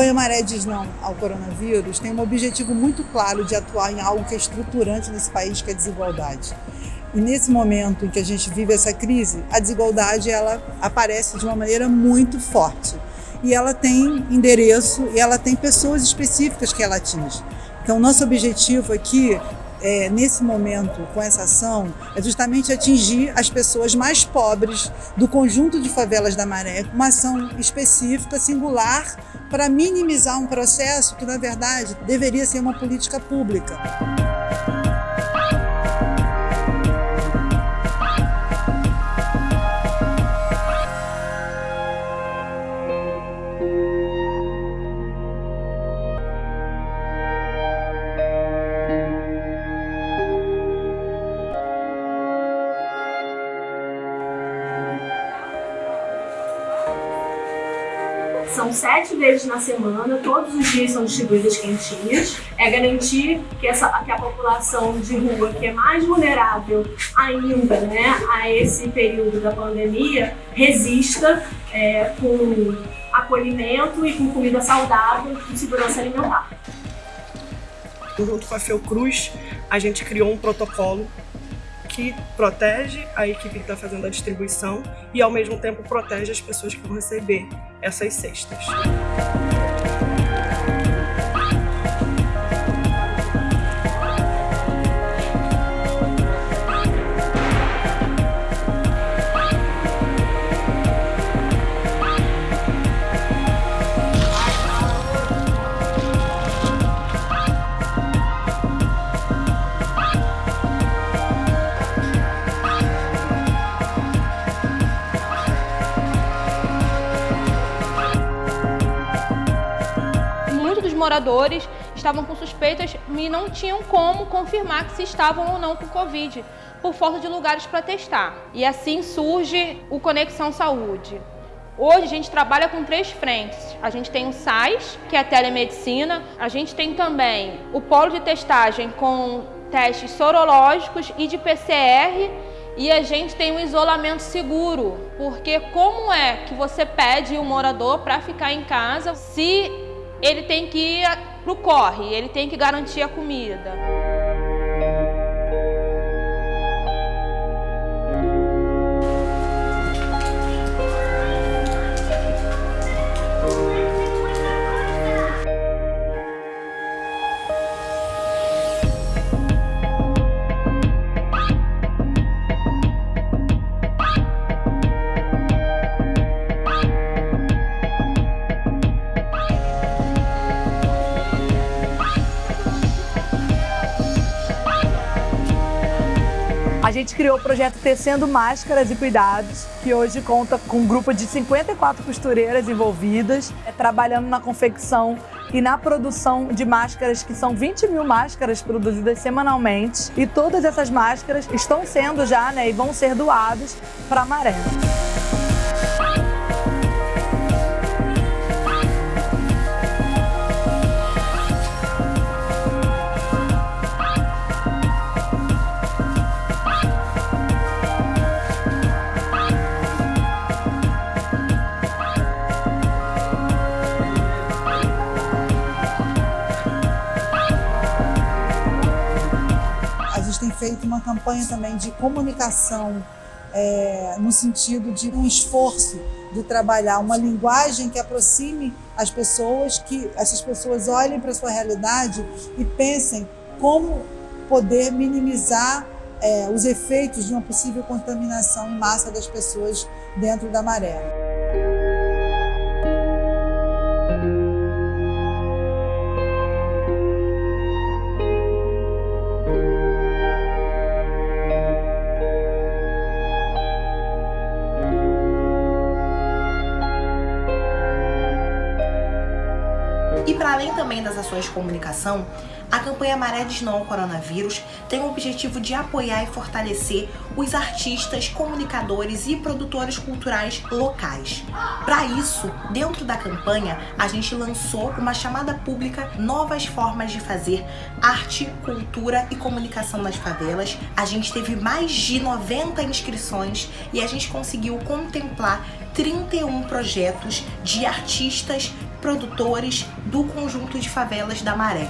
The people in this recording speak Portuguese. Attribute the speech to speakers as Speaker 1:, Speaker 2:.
Speaker 1: campanha Maré Diz Não ao Coronavírus tem um objetivo muito claro de atuar em algo que é estruturante nesse país, que é a desigualdade. E nesse momento em que a gente vive essa crise, a desigualdade ela aparece de uma maneira muito forte. E ela tem endereço e ela tem pessoas específicas que ela atinge. Então, nosso objetivo aqui é, nesse momento, com essa ação, é justamente atingir as pessoas mais pobres do conjunto de favelas da Maré, uma ação específica, singular, para minimizar um processo que, na verdade, deveria ser uma política pública.
Speaker 2: São sete vezes na semana, todos os dias são distribuídas quentinhas. É garantir que, essa, que a população de rua, que é mais vulnerável ainda né, a esse período da pandemia, resista é, com acolhimento e com comida saudável e segurança alimentar.
Speaker 3: Junto com a Fiocruz, a gente criou um protocolo que protege a equipe que está fazendo a distribuição e, ao mesmo tempo, protege as pessoas que vão receber essas cestas.
Speaker 4: Moradores estavam com suspeitas e não tinham como confirmar que se estavam ou não com Covid, por falta de lugares para testar. E assim surge o Conexão Saúde. Hoje a gente trabalha com três frentes. A gente tem o SAIS, que é a telemedicina. A gente tem também o polo de testagem com testes sorológicos e de PCR. E a gente tem um isolamento seguro, porque como é que você pede o um morador para ficar em casa se ele tem que ir pro corre, ele tem que garantir a comida.
Speaker 5: A gente criou o projeto Tecendo Máscaras e Cuidados, que hoje conta com um grupo de 54 costureiras envolvidas, é, trabalhando na confecção e na produção de máscaras, que são 20 mil máscaras produzidas semanalmente. E todas essas máscaras estão sendo já, né, e vão ser doadas para a Maré.
Speaker 1: Feito uma campanha também de comunicação é, no sentido de um esforço de trabalhar uma linguagem que aproxime as pessoas, que essas pessoas olhem para a sua realidade e pensem como poder minimizar é, os efeitos de uma possível contaminação em massa das pessoas dentro da maré.
Speaker 6: Além também das ações de comunicação, a campanha Maré Diz Não ao Coronavírus tem o objetivo de apoiar e fortalecer os artistas, comunicadores e produtores culturais locais. Para isso, dentro da campanha, a gente lançou uma chamada pública Novas Formas de Fazer Arte, Cultura e Comunicação nas Favelas. A gente teve mais de 90 inscrições e a gente conseguiu contemplar 31 projetos de artistas, produtores do conjunto de favelas da Maré.